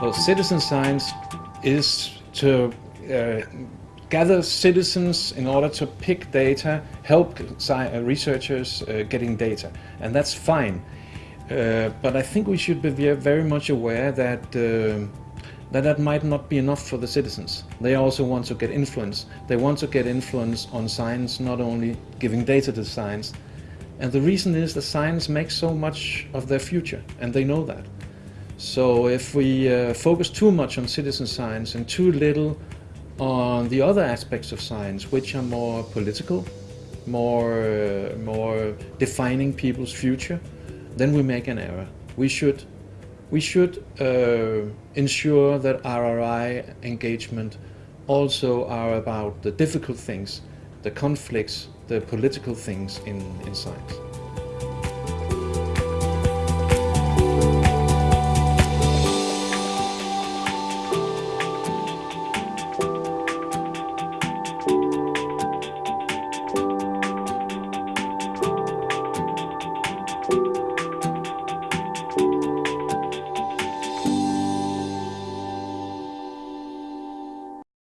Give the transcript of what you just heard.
because citizen science is to uh, gather citizens in order to pick data, help uh, researchers uh, getting data, and that's fine. Uh, but I think we should be very much aware that uh, that that might not be enough for the citizens. They also want to get influence. They want to get influence on science, not only giving data to science. And the reason is that science makes so much of their future, and they know that. So if we uh, focus too much on citizen science and too little on the other aspects of science, which are more political, more, uh, more defining people's future, then we make an error. We should, we should uh, ensure that RRI engagement also are about the difficult things, the conflicts, the political things in, in science. You